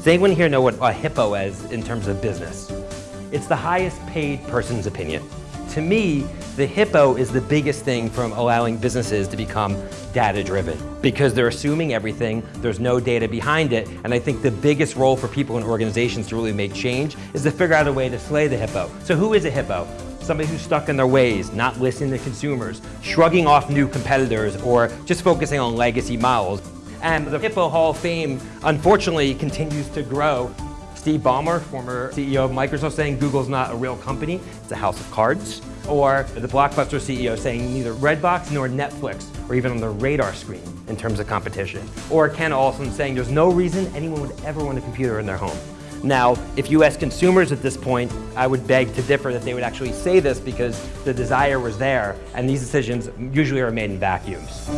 Does anyone here know what a hippo is in terms of business? It's the highest paid person's opinion. To me, the hippo is the biggest thing from allowing businesses to become data-driven because they're assuming everything, there's no data behind it, and I think the biggest role for people in organizations to really make change is to figure out a way to slay the hippo. So who is a hippo? Somebody who's stuck in their ways, not listening to consumers, shrugging off new competitors, or just focusing on legacy models. And the Hippo Hall of Fame, unfortunately, continues to grow. Steve Ballmer, former CEO of Microsoft, saying Google's not a real company, it's a house of cards. Or the Blockbuster CEO saying neither Redbox nor Netflix are even on the radar screen in terms of competition. Or Ken Olsen saying there's no reason anyone would ever want a computer in their home. Now, if you ask consumers at this point, I would beg to differ that they would actually say this because the desire was there, and these decisions usually are made in vacuums.